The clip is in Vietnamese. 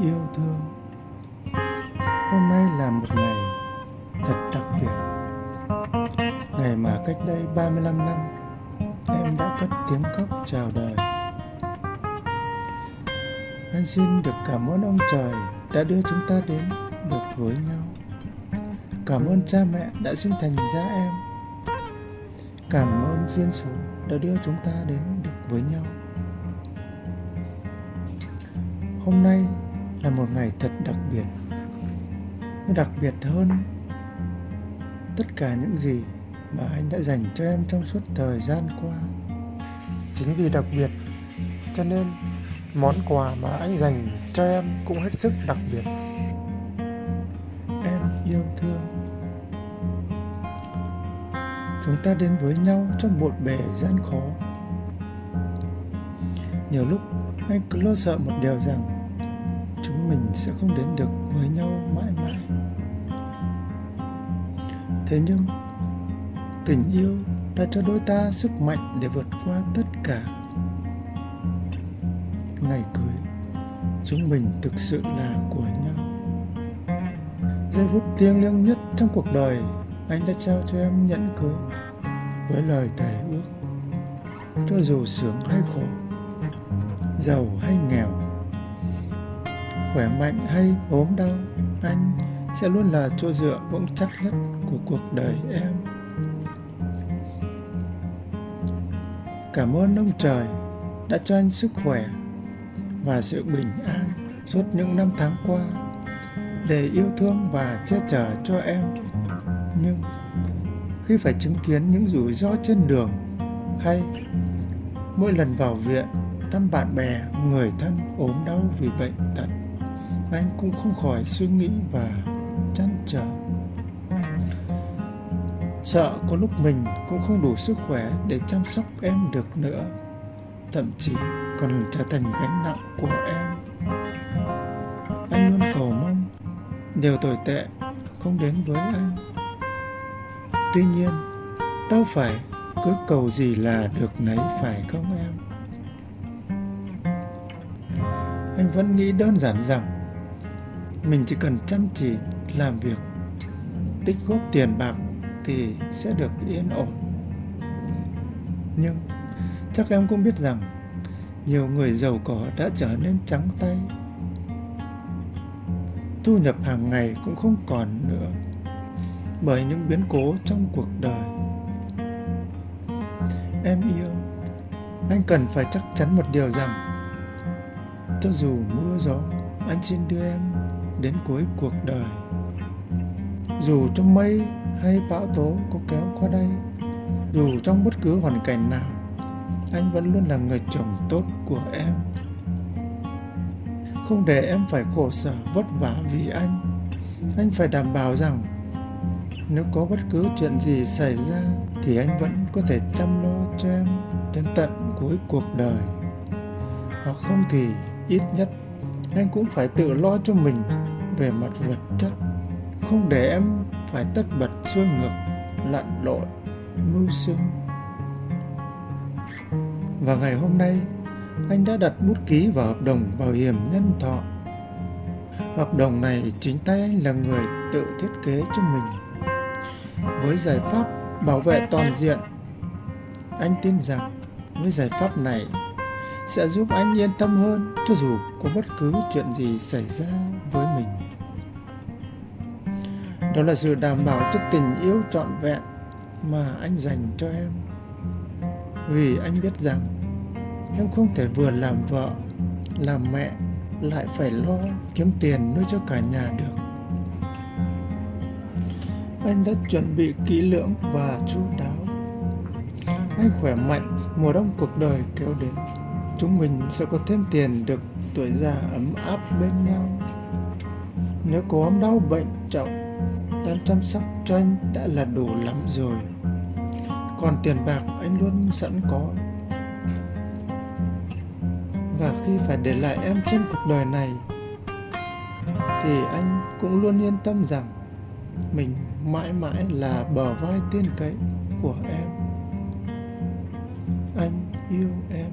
yêu thương. Hôm nay là một ngày thật đặc biệt. Ngày mà cách đây 35 năm, Em đã cất tiếng khóc chào đời. Anh xin được cảm ơn ông trời đã đưa chúng ta đến được với nhau. Cảm ơn cha mẹ đã sinh thành ra em. Cảm ơn duyên số đã đưa chúng ta đến được với nhau. Hôm nay là một ngày thật đặc biệt. Nó đặc biệt hơn tất cả những gì mà anh đã dành cho em trong suốt thời gian qua. Chính vì đặc biệt, cho nên món quà mà anh dành cho em cũng hết sức đặc biệt. Em yêu thương. Chúng ta đến với nhau trong một bề gian khó. Nhiều lúc anh cứ lo sợ một điều rằng chúng mình sẽ không đến được với nhau mãi mãi. Thế nhưng, tình yêu đã cho đôi ta sức mạnh để vượt qua tất cả. Ngày cưới, chúng mình thực sự là của nhau. Giây phút thiêng liêng nhất trong cuộc đời, anh đã trao cho em nhẫn cưới với lời thề ước. Cho dù sướng hay khổ, giàu hay nghèo khỏe mạnh hay ốm đau, anh sẽ luôn là chỗ dựa vững chắc nhất của cuộc đời em. Cảm ơn ông trời đã cho anh sức khỏe và sự bình an suốt những năm tháng qua để yêu thương và che chở cho em. Nhưng khi phải chứng kiến những rủi ro trên đường hay mỗi lần vào viện thăm bạn bè, người thân ốm đau vì bệnh tật anh cũng không khỏi suy nghĩ và chăn trở. Sợ có lúc mình cũng không đủ sức khỏe để chăm sóc em được nữa, thậm chí còn trở thành gánh nặng của em. Anh luôn cầu mong điều tồi tệ không đến với anh. Tuy nhiên, đâu phải cứ cầu gì là được nấy, phải không em? Anh vẫn nghĩ đơn giản rằng mình chỉ cần chăm chỉ làm việc, tích góp tiền bạc thì sẽ được yên ổn. Nhưng chắc em cũng biết rằng nhiều người giàu có đã trở nên trắng tay. Thu nhập hàng ngày cũng không còn nữa bởi những biến cố trong cuộc đời. Em yêu, anh cần phải chắc chắn một điều rằng cho dù mưa gió, anh xin đưa em đến cuối cuộc đời. Dù trong mây hay bão tố có kéo qua đây, dù trong bất cứ hoàn cảnh nào, anh vẫn luôn là người chồng tốt của em. Không để em phải khổ sở, vất vả vì anh anh phải đảm bảo rằng nếu có bất cứ chuyện gì xảy ra thì anh vẫn có thể chăm lo cho em đến tận cuối cuộc đời. Hoặc không thì ít nhất, anh cũng phải tự lo cho mình về mặt vật chất, không để em phải tất bật xuôi ngược, lặn lội, mưu sinh. Và ngày hôm nay, anh đã đặt bút ký vào hợp đồng bảo hiểm nhân thọ. Hợp đồng này chính tay anh là người tự thiết kế cho mình. Với giải pháp bảo vệ toàn diện, anh tin rằng với giải pháp này sẽ giúp anh yên tâm hơn cho dù có bất cứ chuyện gì xảy ra với mình đó là sự đảm bảo cho tình yêu trọn vẹn mà anh dành cho em. Vì anh biết rằng em không thể vừa làm vợ, làm mẹ, lại phải lo kiếm tiền nuôi cho cả nhà được. Anh đã chuẩn bị kỹ lưỡng và chu đáo. Anh khỏe mạnh, mùa đông cuộc đời kéo đến. Chúng mình sẽ có thêm tiền được tuổi già ấm áp bên nhau. Nếu có đau bệnh, trọng đang chăm sóc cho anh đã là đủ lắm rồi. Còn tiền bạc anh luôn sẵn có. Và khi phải để lại em trên cuộc đời này, thì anh cũng luôn yên tâm rằng mình mãi mãi là bờ vai tiên cậy của em. Anh yêu em.